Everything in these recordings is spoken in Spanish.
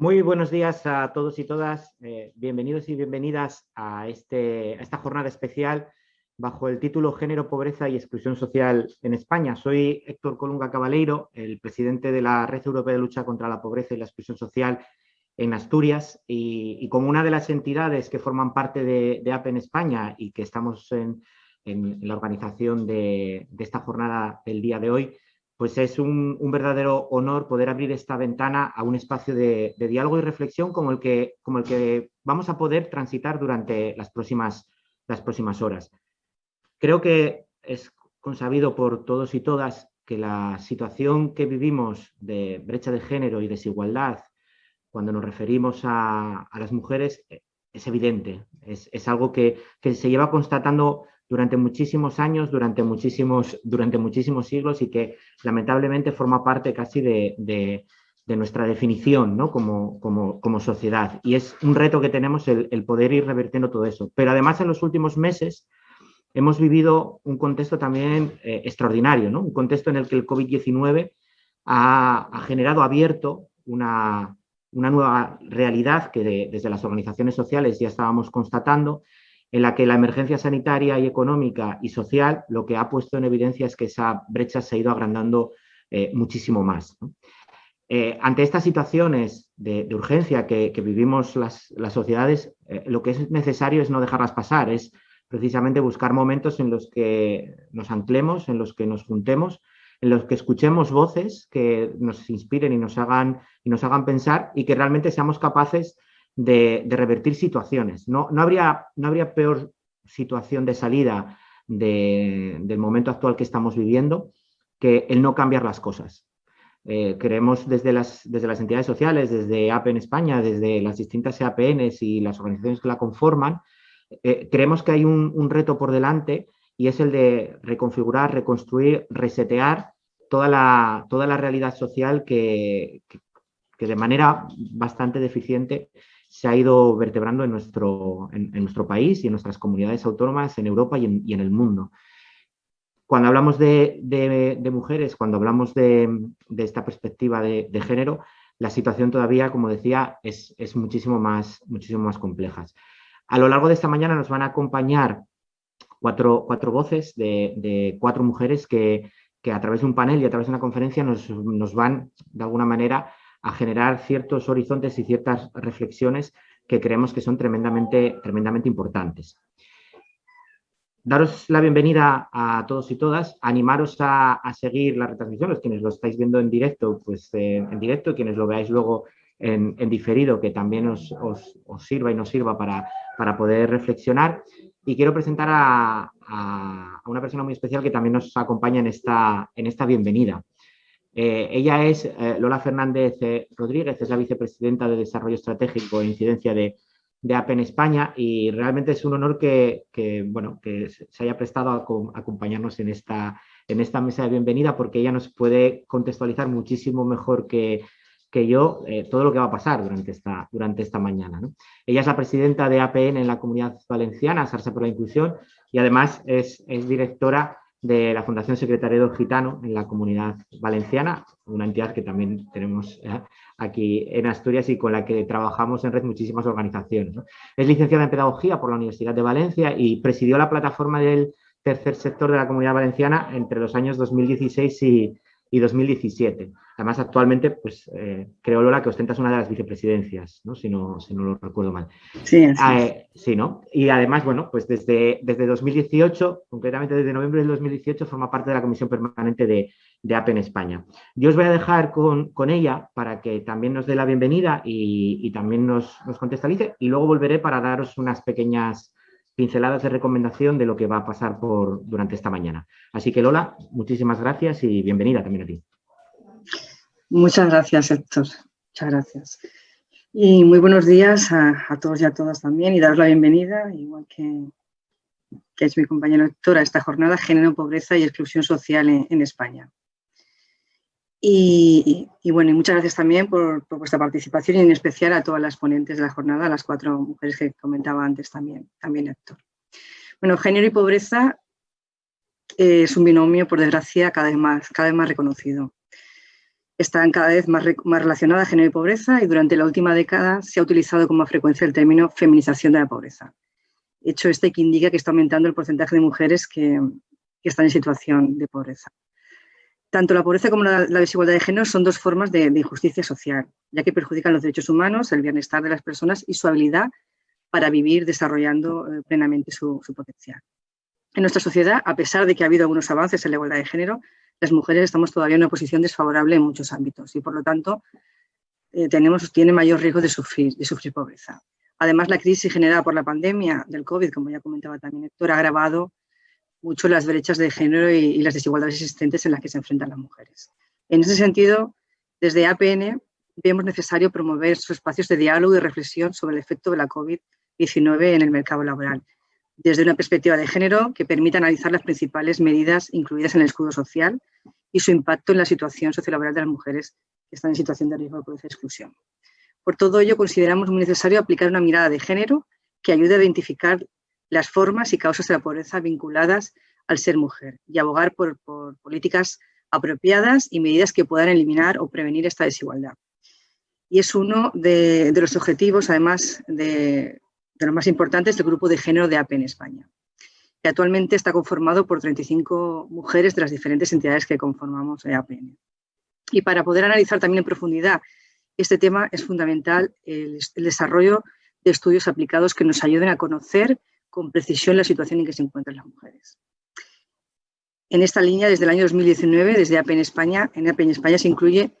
Muy buenos días a todos y todas. Eh, bienvenidos y bienvenidas a, este, esta jornada especial bajo el título Género, Pobreza y Exclusión Social en España. Soy Héctor Colunga Cabaleiro, el presidente de la Red Europea de Lucha contra la Pobreza y la Exclusión Social en Asturias y, como una de las entidades que forman parte de, APE en España y que estamos en, la organización de, de esta jornada del día de hoy, pues es un, verdadero honor poder abrir esta ventana a un espacio de, diálogo y reflexión como el, que, como el que vamos a poder transitar durante las próximas, las próximas horas. Creo que es consabido por todos y todas que la situación que vivimos de brecha de género y desigualdad cuando nos referimos a, las mujeres es evidente, es, algo que, que, se lleva constatando durante muchísimos años, durante muchísimos, durante muchísimos siglos y que lamentablemente forma parte casi de, nuestra definición ¿no? como, como, sociedad. Y es un reto que tenemos el, poder ir revertiendo todo eso. Pero además en los últimos meses hemos vivido un contexto también eh, extraordinario, ¿no? un contexto en el que el COVID-19 ha, generado abierto una, una nueva realidad que desde las organizaciones sociales ya estábamos constatando en la que la emergencia sanitaria y económica y social lo que ha puesto en evidencia es que esa brecha se ha ido agrandando eh, muchísimo más. Eh, ante estas situaciones de, urgencia que, vivimos las, sociedades, eh, lo que es necesario es no dejarlas pasar, es precisamente buscar momentos en los que nos anclemos, en los que nos juntemos, en los que escuchemos voces que nos inspiren y nos hagan, y nos hagan pensar y que realmente seamos capaces de, revertir situaciones. No, no, habría, no habría peor situación de salida del momento actual que estamos viviendo que el no cambiar las cosas. Eh, creemos desde las, desde las entidades sociales, desde APE en España, desde las distintas EAPNs y las organizaciones que la conforman, eh, creemos que hay un, reto por delante y es el de reconfigurar, reconstruir, resetear toda la, toda la realidad social que, que de manera bastante deficiente se ha ido vertebrando en nuestro, en, nuestro país y en nuestras comunidades autónomas, en Europa y en, el mundo. Cuando hablamos de, mujeres, cuando hablamos de, esta perspectiva de, género, la situación todavía, como decía, es, muchísimo, más, muchísimo más compleja. A lo largo de esta mañana nos van a acompañar cuatro, cuatro voces de, cuatro mujeres que, a través de un panel y a través de una conferencia nos, nos van, de alguna manera, a generar ciertos horizontes y ciertas reflexiones que creemos que son tremendamente, tremendamente importantes. Daros la bienvenida a todos y todas, animaros a, seguir la retransmisión, los quienes lo estáis viendo en directo, pues eh, en directo, quienes lo veáis luego en, diferido, que también os, sirva y nos sirva para, para poder reflexionar. Y quiero presentar a, a, una persona muy especial que también nos acompaña en esta, en esta bienvenida. Eh, ella es eh, Lola Fernández eh, Rodríguez, es la vicepresidenta de Desarrollo Estratégico e Incidencia de, de España y realmente es un honor que, bueno, que se haya prestado a, acompañarnos en esta, en esta mesa de bienvenida porque ella nos puede contextualizar muchísimo mejor que, que yo todo lo que va a pasar durante esta, durante esta mañana. Ella es la presidenta de APN en la Comunidad Valenciana, Sarsa por la Inclusión, y además es directora de la Fundación Secretariado Gitano en la Comunidad Valenciana, una entidad que también tenemos eh, aquí en Asturias y con la que trabajamos en red muchísimas organizaciones. Es licenciada en Pedagogía por la Universidad de Valencia y presidió la plataforma del tercer sector de la Comunidad Valenciana entre los años 2016 y, y 2017. Además, actualmente, pues eh, creo, Lola, que ostentas una de las vicepresidencias, ¿no? Si, no, si no lo recuerdo mal. Sí, ah, eh, sí, ¿no? Y además, bueno, pues desde, desde 2018, concretamente desde noviembre del 2018, forma parte de la Comisión Permanente de, de APE en España. Yo os voy a dejar con, con ella para que también nos dé la bienvenida y, y también nos, nos contextualice y luego volveré para daros unas pequeñas pinceladas de recomendación de lo que va a pasar por, durante esta mañana. Así que Lola, muchísimas gracias y bienvenida también a ti. Muchas gracias, Héctor. Muchas gracias. Y muy buenos días a, todos y a todas también y daros la bienvenida, igual que, que es mi compañero Héctor, a esta jornada Género, Pobreza y Exclusión Social en, España. Y, bueno, y muchas gracias también por, vuestra participación y en especial a todas las ponentes de la jornada, a las cuatro mujeres que comentaba antes también, también Héctor. Bueno, género y pobreza es un binomio, por desgracia, cada vez más, cada vez más reconocido. están cada vez más, más relacionadas género y pobreza y durante la última década se ha utilizado con más frecuencia el término feminización de la pobreza. Hecho este que indica que está aumentando el porcentaje de mujeres que, están en situación de pobreza. Tanto la pobreza como la, desigualdad de género son dos formas de, injusticia social, ya que perjudican los derechos humanos, el bienestar de las personas y su habilidad para vivir desarrollando eh, plenamente su, potencial. En nuestra sociedad, a pesar de que ha habido algunos avances en la igualdad de género, las mujeres estamos todavía en una posición desfavorable en muchos ámbitos y por lo tanto eh, tenemos, tiene mayor riesgo de sufrir, de sufrir pobreza. Además, la crisis generada por la pandemia del COVID, como ya comentaba también Héctor, ha agravado mucho las brechas de género y, y las desigualdades existentes en las que se enfrentan las mujeres. En ese sentido, desde APN vemos necesario promover sus espacios de diálogo y reflexión sobre el efecto de la COVID-19 en el mercado laboral desde una perspectiva de género que permita analizar las principales medidas incluidas en el escudo social y su impacto en la situación sociolaboral de las mujeres que están en situación de riesgo de pobreza y exclusión. Por todo ello, consideramos muy necesario aplicar una mirada de género que ayude a identificar las formas y causas de la pobreza vinculadas al ser mujer y abogar por, políticas apropiadas y medidas que puedan eliminar o prevenir esta desigualdad. Y es uno de los objetivos, además, de, de los más importantes del grupo de género de AP en España, que actualmente está conformado por 35 mujeres de las diferentes entidades que conformamos APN. Y para poder analizar también en profundidad este tema es fundamental el, desarrollo de estudios aplicados que nos ayuden a conocer con precisión la situación en que se encuentran las mujeres. En esta línea, desde el año 2019, desde APN España, en APN España se incluye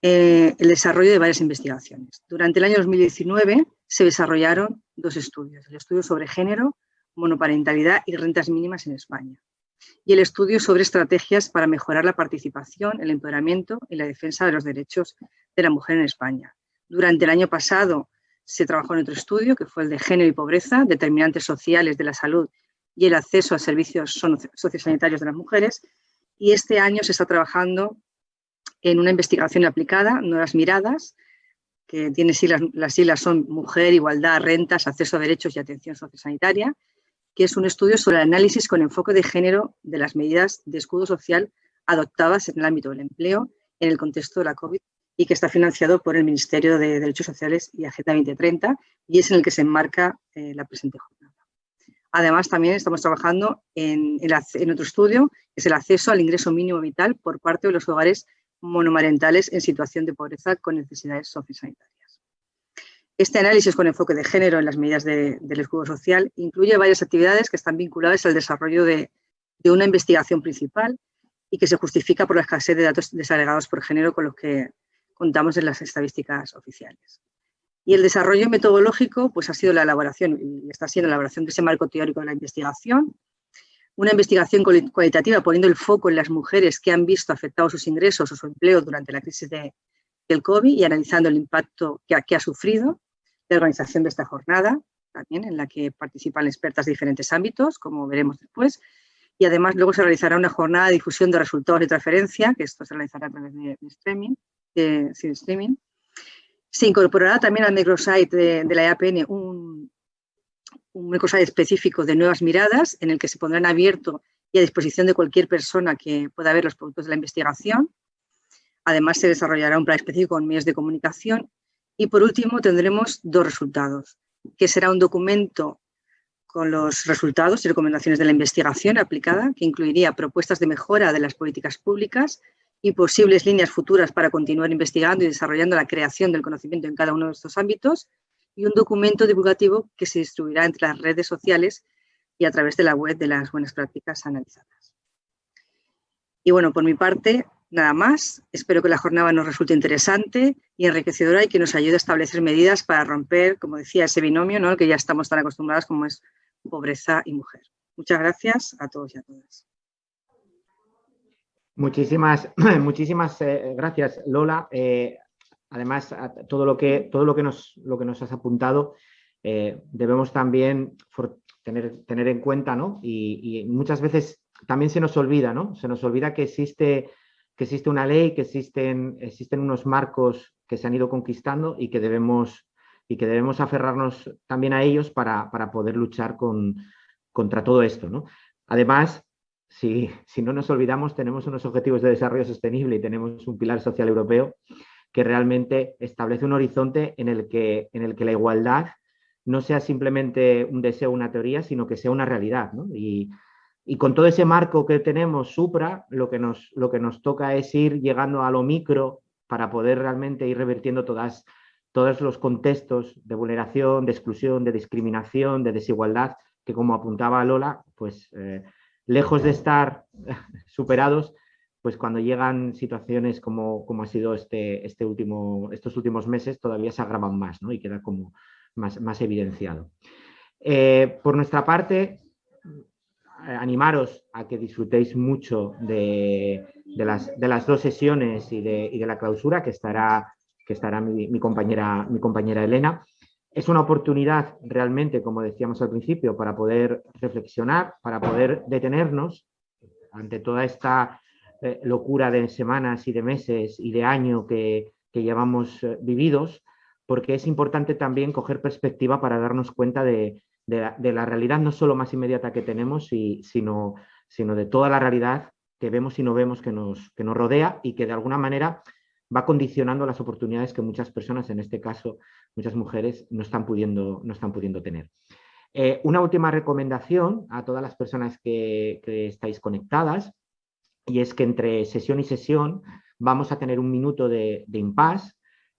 eh, el desarrollo de varias investigaciones. Durante el año 2019 se desarrollaron dos estudios, el estudio sobre género, monoparentalidad y rentas mínimas en España, y el estudio sobre estrategias para mejorar la participación, el empoderamiento y la defensa de los derechos de la mujer en España. Durante el año pasado se trabajó en otro estudio, que fue el de género y pobreza, determinantes sociales de la salud y el acceso a servicios sociosanitarios de las mujeres, y este año se está trabajando en una investigación aplicada, Nuevas Miradas, que tiene siglas, las siglas son Mujer, Igualdad, Rentas, Acceso a Derechos y Atención Sociosanitaria, que es un estudio sobre el análisis con enfoque de género de las medidas de escudo social adoptadas en el ámbito del empleo en el contexto de la COVID y que está financiado por el Ministerio de Derechos Sociales y Agenda 2030 y es en el que se enmarca eh, la presente jornada. Además, también estamos trabajando en, en otro estudio, que es el acceso al ingreso mínimo vital por parte de los hogares monomarentales en situación de pobreza con necesidades sociosanitarias. Este análisis con enfoque de género en las medidas del escudo social incluye varias actividades que están vinculadas al desarrollo de, una investigación principal y que se justifica por la escasez de datos desagregados por género con los que contamos en las estadísticas oficiales. Y el desarrollo metodológico pues, ha sido la elaboración, y está siendo la elaboración de ese marco teórico de la investigación, una investigación cualitativa poniendo el foco en las mujeres que han visto afectados sus ingresos o su empleo durante la crisis del COVID y analizando el impacto que que ha sufrido, la organización de esta jornada, también en la que participan expertas de diferentes ámbitos, como veremos después, y además luego se realizará una jornada de difusión de resultados de transferencia, que esto se realizará a través de, streaming, de, streaming. Se incorporará también al microsite de, de la EAPN un, un cosa específico de nuevas miradas en el que se pondrán abierto y a disposición de cualquier persona que pueda ver los productos de la investigación. Además, se desarrollará un plan específico en medios de comunicación. Y por último, tendremos dos resultados, que será un documento con los resultados y recomendaciones de la investigación aplicada, que incluiría propuestas de mejora de las políticas públicas y posibles líneas futuras para continuar investigando y desarrollando la creación del conocimiento en cada uno de estos ámbitos, y un documento divulgativo que se distribuirá entre las redes sociales y a través de la web de las buenas prácticas analizadas. Y bueno, por mi parte, nada más. Espero que la jornada nos resulte interesante y enriquecedora y que nos ayude a establecer medidas para romper, como decía, ese binomio ¿no? que ya estamos tan acostumbrados como es pobreza y mujer. Muchas gracias a todos y a todas. Muchísimas, muchísimas eh, gracias, Lola. Eh, además, todo lo que, todo lo que, nos, lo que nos has apuntado, eh, debemos también tener, tener en cuenta, ¿no? Y, muchas veces también se nos olvida, ¿no? Se nos olvida que existe, que existe una ley, que existen, existen unos marcos que se han ido conquistando y que debemos, y que debemos aferrarnos también a ellos para, poder luchar con, contra todo esto, ¿no? Además, si, si, no nos olvidamos, tenemos unos objetivos de desarrollo sostenible y tenemos un pilar social europeo que realmente establece un horizonte en el que, en el que la igualdad no sea simplemente un deseo una teoría, sino que sea una realidad. Y, con todo ese marco que tenemos supra, lo que, nos, lo que nos toca es ir llegando a lo micro para poder realmente ir revertiendo todas, todos los contextos de vulneración, de exclusión, de discriminación, de desigualdad, que como apuntaba Lola, pues eh, lejos de estar superados, pues cuando llegan situaciones como, como ha sido este, este último, estos últimos meses, todavía se agravan más ¿no? y queda como más, más evidenciado. Eh, por nuestra parte, animaros a que disfrutéis mucho de, de, las, de las, dos sesiones y de, y de, la clausura que estará, que estará mi, compañera, mi compañera Elena. Es una oportunidad realmente, como decíamos al principio, para poder reflexionar, para poder detenernos ante toda esta eh, locura de semanas y de meses y de año que, llevamos eh, vividos, porque es importante también coger perspectiva para darnos cuenta de, la, realidad no solo más inmediata que tenemos, sino, sino de toda la realidad que vemos y no vemos que nos, que nos rodea y que de alguna manera va condicionando las oportunidades que muchas personas, en este caso muchas mujeres, no están pudiendo, no están pudiendo tener. Eh, una última recomendación a todas las personas que, estáis conectadas y es que entre sesión y sesión vamos a tener un minuto de, de impasse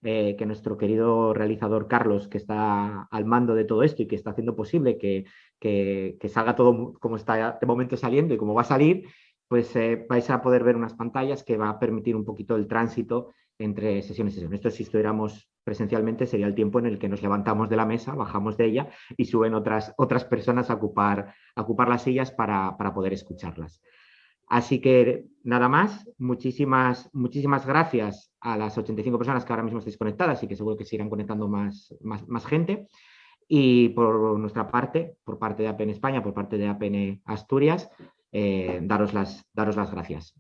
eh, que nuestro querido realizador Carlos, que está al mando de todo esto y que está haciendo posible que, que, salga todo como está de momento saliendo y como va a salir, pues eh, vais a poder ver unas pantallas que va a permitir un poquito el tránsito entre sesión y sesión. Esto si estuviéramos presencialmente sería el tiempo en el que nos levantamos de la mesa, bajamos de ella y suben otras, otras personas a ocupar, a ocupar las sillas para, para poder escucharlas. Así que nada más, muchísimas, muchísimas gracias a las 85 personas que ahora mismo estáis conectadas y que seguro que sigan conectando más, más, gente. Y por nuestra parte, por parte de APN España, por parte de APN Asturias, eh, daros, las, daros las gracias.